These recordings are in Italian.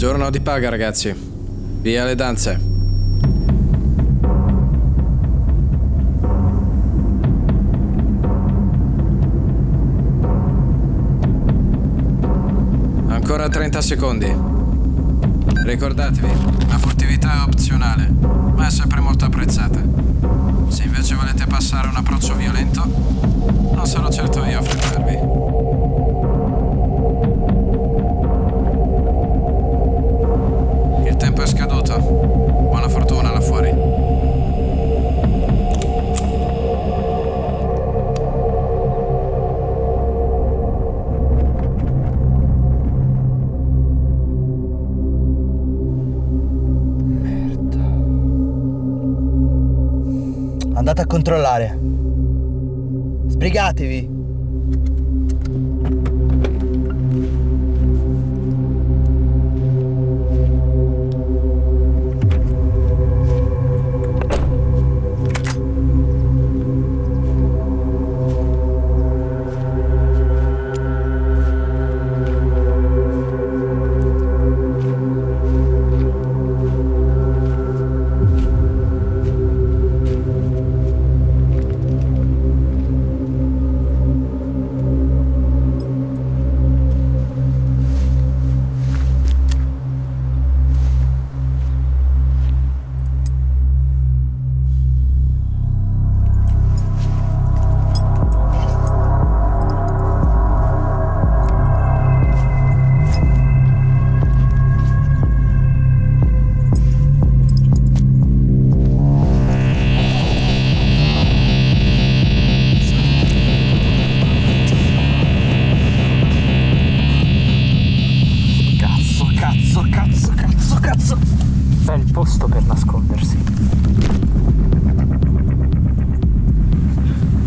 giorno di paga, ragazzi. Via le danze. Ancora 30 secondi. Ricordatevi, la furtività è opzionale, ma è sempre molto apprezzata. Se invece volete passare un approccio violento, non sarò certo io a frenarvi. Andate a controllare. Sbrigatevi. Cazzo, il posto per nascondersi.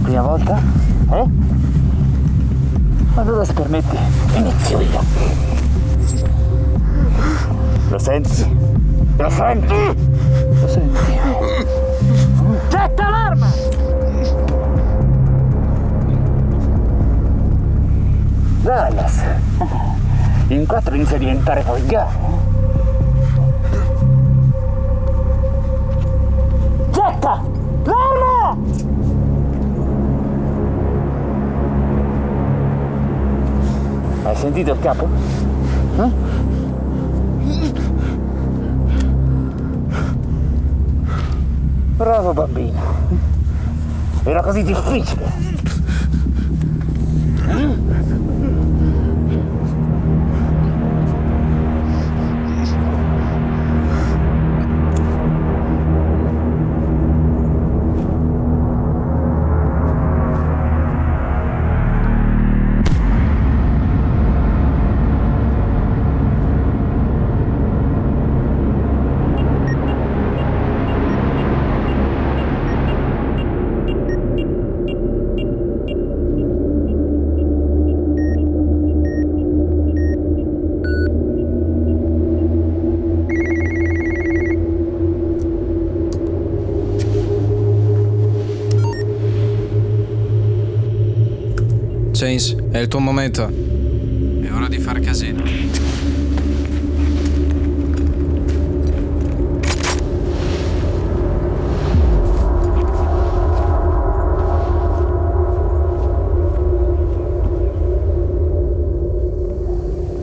Prima volta? Eh? Allora se permetti, inizio io. Lo senti? Lo senti? Lo senti? Getta l'arma! Dallas, in quattro inizia a diventare volgare. Hai sentito il capo? Eh? Bravo bambino. Era così difficile. James, è il tuo momento. È ora di fare casino. Ehi,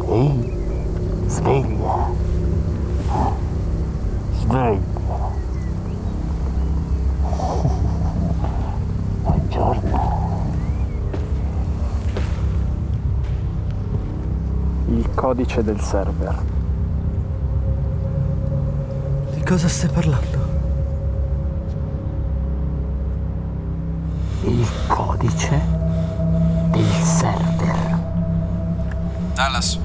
sveglia. Sveglia. Il codice del server. Di cosa stai parlando? Il codice del server. Dallas,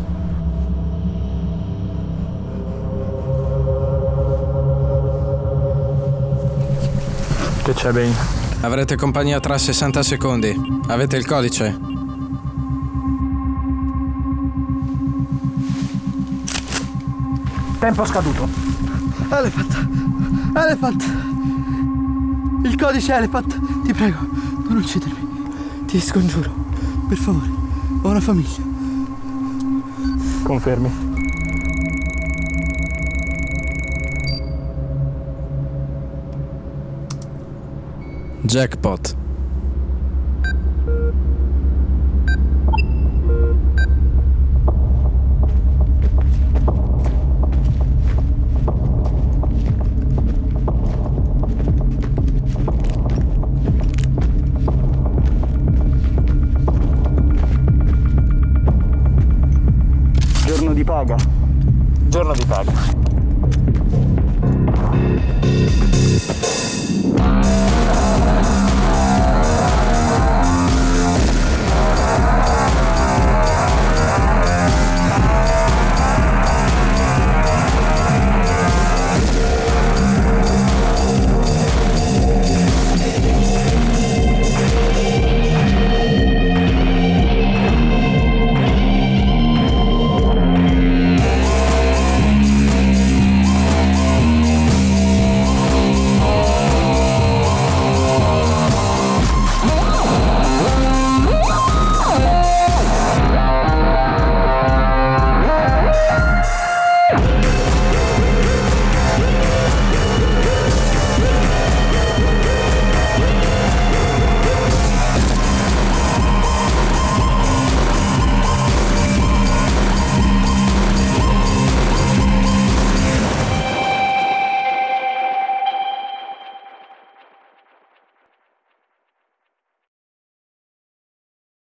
Che c'è, Bane? avrete compagnia tra 60 secondi. Avete il codice? Tempo scaduto. Elephant! Elephant! Il codice Elephant! Ti prego, non uccidermi. Ti scongiuro. Per favore, ho una famiglia. Confermi. Jackpot. Paga. Giorno di paga.